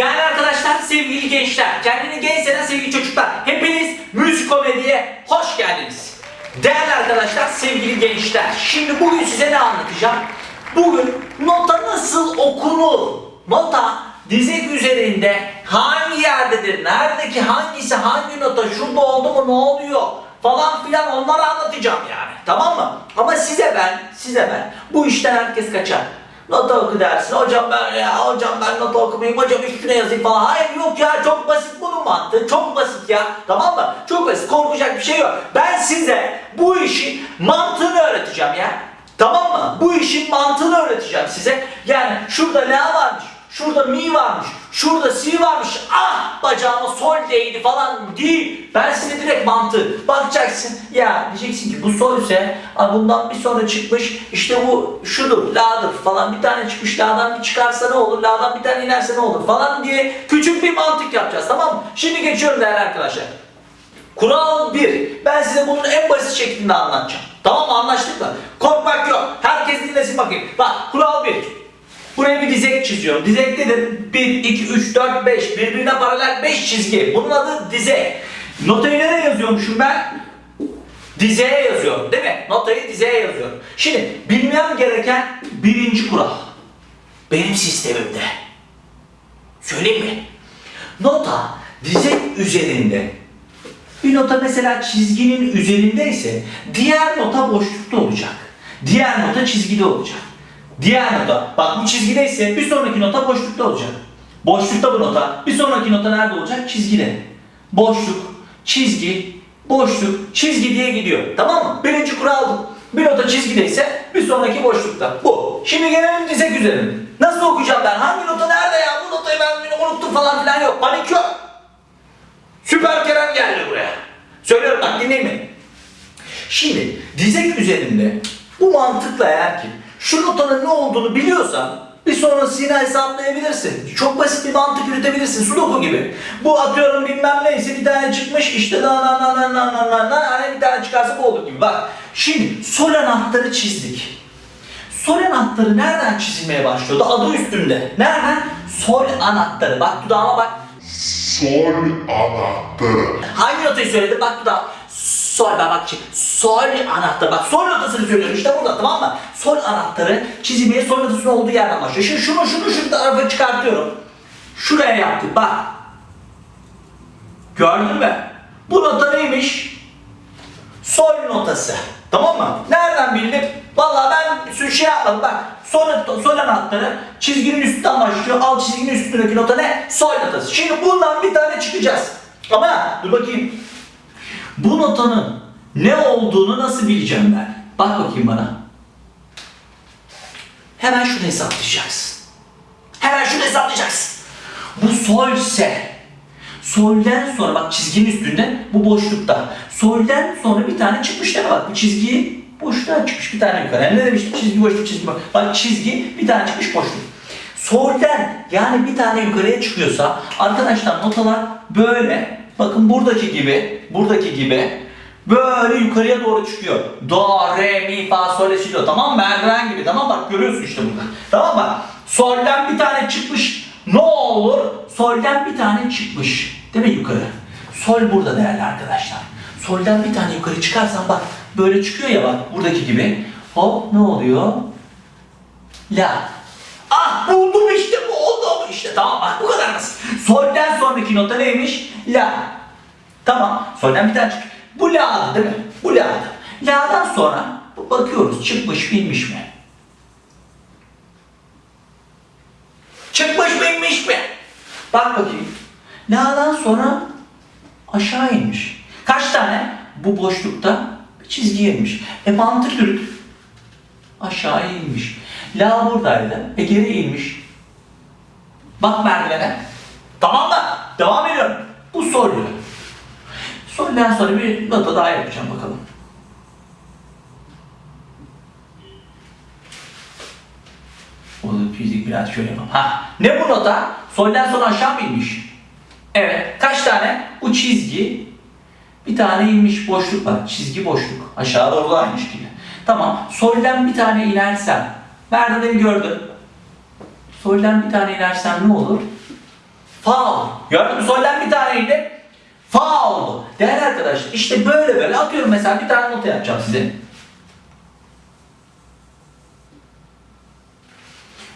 Değerli arkadaşlar, sevgili gençler, kendini genç senen sevgili çocuklar, hepiniz müzik komediye hoş geldiniz. Değerli arkadaşlar, sevgili gençler, şimdi bugün size ne anlatacağım? Bugün nota nasıl okunur? Nota dizek üzerinde hangi yerdedir, neredeki hangisi, hangi nota, şurada oldu mu, ne oluyor falan filan onları anlatacağım yani. Tamam mı? Ama size ben, size ben, bu işten herkes kaçar. Nota oku dersin. Hocam ben ya hocam ben nota okumayayım. Hocam üstüne yazayım falan. Hayır yok ya çok basit bunun mantığı. Çok basit ya. Tamam mı? Çok basit. Korkacak bir şey yok. Ben size bu işin mantığını öğreteceğim ya. Tamam mı? Bu işin mantığını öğreteceğim size. Yani şurada la varmış. Şurada mi varmış. Şurada si varmış. Ah bacağıma sol değdi falan değil. Ben size direkt mantığı. Bakacaksın ya diyeceksin ki bu sol ise "Aa, bundan bir sonra çıkmış işte bu şudur la'dır falan bir tane çıkmış la'dan bir çıkarsa ne olur la'dan bir tane inerse ne olur falan diye küçük bir mantık yapacağız tamam mı? Şimdi geçiyorum değerli arkadaşlar. Kural 1. Ben size bunun en basit şeklinde anlatacağım. Tamam mı? Anlaştık mı? Korkmak yok. Herkes dinlesin bakayım. Bak kural 1. Buraya bir dizek çiziyorum. Dizek nedir? 1, 2, 3, 4, 5. Birbirine paralel 5 çizgi. Bunun adı dizek. Notayı nereye yazıyormuşum ben? Dizeye yazıyorum değil mi? Notayı dizeye yazıyorum. Şimdi bilmem gereken birinci kural. Benim sistemimde. Söyleyeyim mi? Nota dizek üzerinde bir nota mesela çizginin üzerindeyse diğer nota boşlukta olacak. Diğer nota çizgide olacak. Diğer nota bak bu çizgideyse bir sonraki nota boşlukta olacak. Boşlukta bu nota. Bir sonraki nota nerede olacak? Çizgide. Boşluk, çizgi, boşluk, çizgi diye gidiyor. Tamam mı? Birinci kural bu. Bir nota çizgideyse bir sonraki boşlukta. Bu. Şimdi gelelim dizek üzerinde. Nasıl okuyacağım ben? Hangi nota nerede ya? Bu notayı ben unuttum falan filan yok. Panik yok. Süper Kerem geldi buraya. Söylüyorum bak dinleyin beni. Şimdi dizek üzerinde bu mantıkla eğer ki şu notanın ne olduğunu biliyorsan bir sonrasını hesaplayabilirsin. Çok basit bir mantık yürütebilirsin. Sudoku gibi. Bu atıyorum bilmem neyse bir tane çıkmış işte na na na na na na na na hani bir tane çıkarsa bu olur gibi. Bak şimdi sol anahtarı çizdik. Sol anahtarı nereden çizilmeye başlıyordu? Adı üstünde. Nereden? Sol anahtarı. Bak dudağıma bak. Sol anahtarı. Hangi notayı söyledim? Bak bu da sol ben bak çık. Sol anahtarı. Bak sol notasını söylüyorum işte burada tamam mı? Sol anahtarı çizimeye sol notasının olduğu yerden başlıyor. Şimdi şunu şunu şu tarafa çıkartıyorum. Şuraya yaptık bak. Gördün mü? Bu nota neymiş? Sol notası. Tamam mı? Nereden bildim? Vallahi ben bir sürü şey yapmadım. Bak sol, sol anahtarı çizginin üstünden başlıyor. Alt çizginin üstündeki nota ne? Sol notası. Şimdi bundan bir tane çıkacağız. Ama dur bakayım. Bu notanın ne olduğunu nasıl bileceğim ben? Bak bakayım bana. Hemen şunu hesaplayacaksın. Hemen şunu hesaplayacaksın. Bu solse Solden sonra bak çizginin üstünde bu boşlukta. Solden sonra bir tane çıkmış değil mi? Bak bu çizgi boşluğa çıkmış bir tane yukarı. Yani ne demiştim? Çizgi boşluk çizgi boşluk. Bak çizgi bir tane çıkmış boşluk. Solden yani bir tane yukarıya çıkıyorsa arkadaşlar notalar böyle bakın buradaki gibi buradaki gibi böyle yukarıya doğru çıkıyor. Do, re, mi, fa, sol, si, do. Tamam mı? Merdiven gibi. Tamam bak görüyorsun işte burada. Tamam mı? Solden bir tane çıkmış. Ne olur? Solden bir tane çıkmış. Değil mi yukarı? Sol burada değerli arkadaşlar. Solden bir tane yukarı çıkarsan bak böyle çıkıyor ya bak buradaki gibi. Hop ne oluyor? La. Ah buldum işte bu oldu işte tamam bak bu kadar basit. Solden sonraki nota neymiş? La. Tamam solden bir tane çık. Bu la'dı değil mi? Bu la'dı. La'dan sonra bakıyoruz çıkmış binmiş mi? Çıkmış mı inmiş mi? Bak bakayım. La'dan sonra aşağı inmiş. Kaç tane? Bu boşlukta çizgi inmiş. E mantık yürüt. Aşağı inmiş. La buradaydı. E geri inmiş. Bak merdivene. Tamam mı? Devam ediyorum. Bu sol yön. Solden sonra bir nota daha yapacağım bakalım. O da fizik biraz şöyle yapalım. Ha, ne bu nota? Solden sonra aşağı mı inmiş? Evet. Kaç tane? Bu çizgi. Bir tane inmiş boşluk var. Çizgi boşluk. Aşağı doğru da aynı şekilde. Tamam. Solden bir tane inersem. Merdiveni gördüm. Solden bir tane inersem ne olur? Fa. Gördün mü? Solden bir taneydi. Fa oldu. Değerli arkadaşlar işte böyle böyle atıyorum mesela bir tane nota yapacağım size.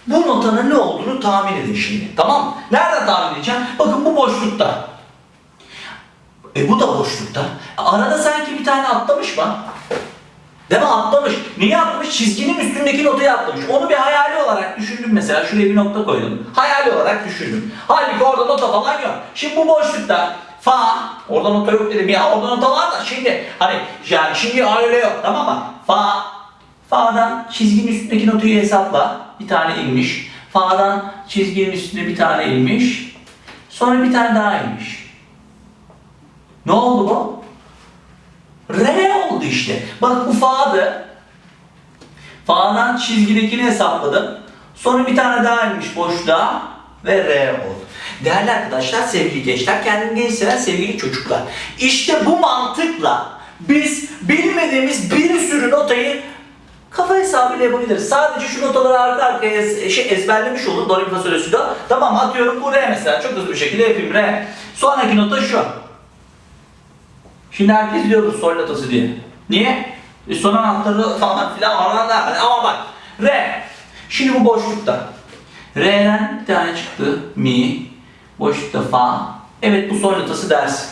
Bu notanın ne olduğunu tahmin edin şimdi. Tamam mı? Nereden tahmin edeceğim? Bakın bu boşlukta. E bu da boşlukta. Arada sanki bir tane atlamış mı? Değil mi? Atlamış. Niye atlamış? Çizginin üstündeki notayı atlamış. Onu bir hayali olarak düşündüm mesela. Şuraya bir nokta koydum. Hayali olarak düşündüm. Halbuki orada nota falan yok. Şimdi bu boşlukta fa, orada nota yok dedim ya orada nota var da şimdi hani yani şimdi öyle yok tamam mı? Fa, fa'dan çizginin üstündeki notayı hesapla. Bir tane inmiş. Fa'dan çizginin üstünde bir tane inmiş. Sonra bir tane daha inmiş. Ne oldu bu? Re oldu işte. Bak bu fa'dı. Fa'dan çizgidekini hesapladım. Sonra bir tane daha inmiş boşluğa ve re oldu. Değerli arkadaşlar, sevgili gençler, kendini genç seven sevgili çocuklar. İşte bu mantıkla biz bilmediğimiz bir sürü notayı kafa hesabıyla yapabiliriz. Sadece şu notaları arka arkaya ez- şey ezberlemiş olur. Do, re, mi, fa. Tamam atıyorum bu re mesela. Çok hızlı bir şekilde yapayım re. Sonraki nota şu. Şimdi herkes diyordur sol notası diye. Niye? E son anahtarı falan filan oradan da ama bak re. Şimdi bu boşlukta. Re'den bir tane çıktı mi. Boşlukta fa. Evet bu sol notası dersin.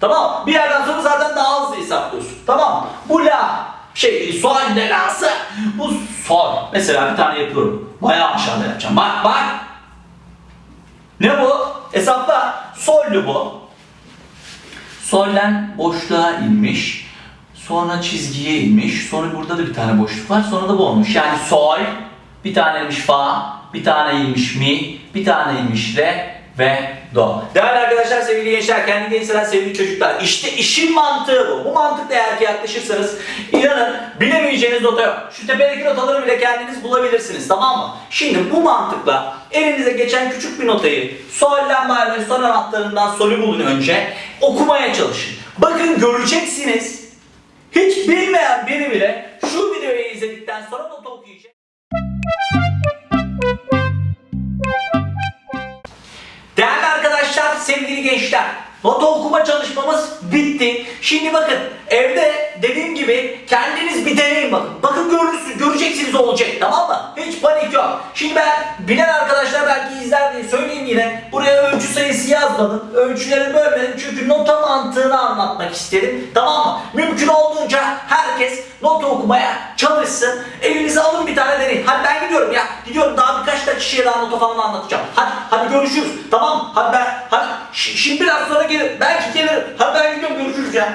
Tamam Bir yerden sonra zaten daha hızlı hesaplıyorsun. Tamam Bu la. Şey sol ne la'sı. Bu sol. Mesela bir tane yapıyorum. Bayağı aşağıda yapacağım. Bak bak. Ne bu? Hesapla. Sol'lü bu. Sol'den boşluğa inmiş. Sonra çizgiye inmiş. Sonra burada da bir tane boşluk var. Sonra da bu olmuş. Yani sol, bir tane inmiş fa, bir tane inmiş mi, bir tane inmiş re ve do. Değerli arkadaşlar, sevgili gençler, kendi gençler, sevgili çocuklar. İşte işin mantığı bu. Bu mantıkla eğer ki yaklaşırsanız inanın bilemeyeceğiniz nota yok. Şu tepedeki notaları bile kendiniz bulabilirsiniz tamam mı? Şimdi bu mantıkla elinize geçen küçük bir notayı sol'den ve son anahtarından solü bulun önce. Okumaya çalışın. Bakın göreceksiniz. Hiç bilmeyen biri bile şu videoyu izledikten sonra nota okuyacak. Gençler, nota okuma çalışmamız bitti. Şimdi bakın evde dediğim gibi kendiniz bir deneyin bakın. Bakın görürsünüz, göreceksiniz olacak tamam mı? Hiç panik yok. Şimdi ben bilen arkadaşlar belki izler diye söyleyeyim yine. Buraya ölçü sayısı yazmadım. Ölçüleri bölmedim çünkü nota mantığını anlatmak istedim. Tamam mı? Mümkün olduğunca herkes nota okumaya çalışsın. Elinize alın bir tane deneyin. Hadi ben gidiyorum ya. Gidiyorum birkaç kişiye daha nota falan anlatacağım. Hadi hadi görüşürüz. Tamam? Hadi ben hadi şimdi biraz sonra gelir. Belki gelir. Hadi ben gidiyorum görüşürüz ya.